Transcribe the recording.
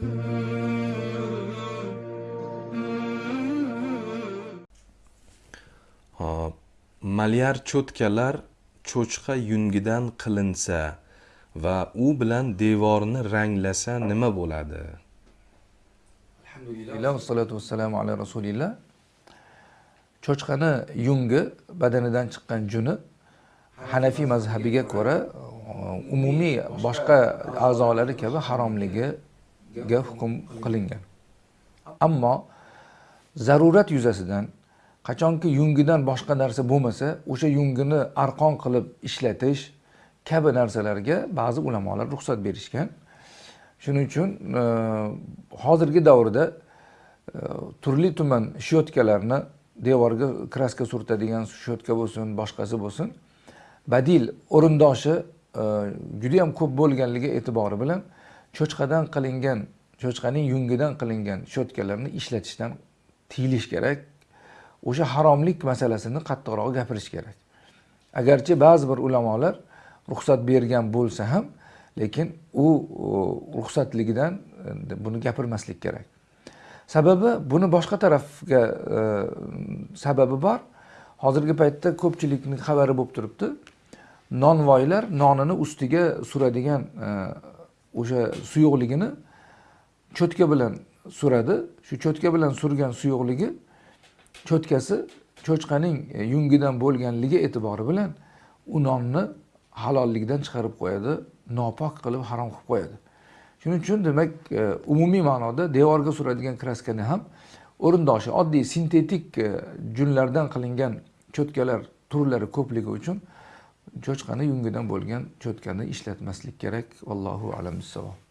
Hop. Malyar cho'tkalar cho'chqa yungidan qilinsa va u bilan devorni ranglasa nima bo'ladi? alhamdulillah vassalatu vassalamu ala rasulillah cho'chqani yungi badanidan chiqqan juni hanafiy mazhabiga ko'ra umumiy boshqa a'zolari kabi haromligi ga hukm qilingan. Ammo zarurat yuzasidan qachonki yungidan boshqa narsa bo'lmasa o'sha yungini arqon qilib ishlatish kabi narsalarga ba'zi ulamolar ruxsat berishgan. Shuning uchun e, hozirgi davrda e, turli tuman shyotkalarni devorga kraska surtadigan shyotka bo'lsin boshqasi bo'lsin badil o'rindoshi e, judayam ko'p bo'lganligi e'tibori bilan cho'chqadan qilingan cho'chqaning yungidan qilingan shotkalarni ishlatishdan tiyilish kerak. O'sha haromlik masalasini qattiqroq gapirish kerak. Agarchi ba'zi bir ulamolar ruxsat bergan bo'lsa ham lekin u ruxsatligidan buni gapirmaslik kerak. Sababi buni boshqa tarafga e, sababi bor. Hozirgi paytda ko'pchilikni xabari bo'lib turibdi. Nonvoylar nonini ustiga suradigan e, o'sha suyuqligini cho'tka bilan suradi. Shu cho'tka bilan surgan suyuqligi cho'tkasi cho'chqaning e, yungidan bo'lganligi e'tibori bilan u nonni halollikdan chiqarib qo'yadi nopok qilib harom qilib qo'yadi. Shuning uchun demak e, umumiy ma'noda devorga suradigan kraskani ham o'rindoshi oddiy sintetik e, junlardan qilingan cho'tkalar turlari ko'pligi uchun cho'chqani yungidan bo'lgan cho'tkani ishlatmaslik kerak. Vallohu alam bissavob.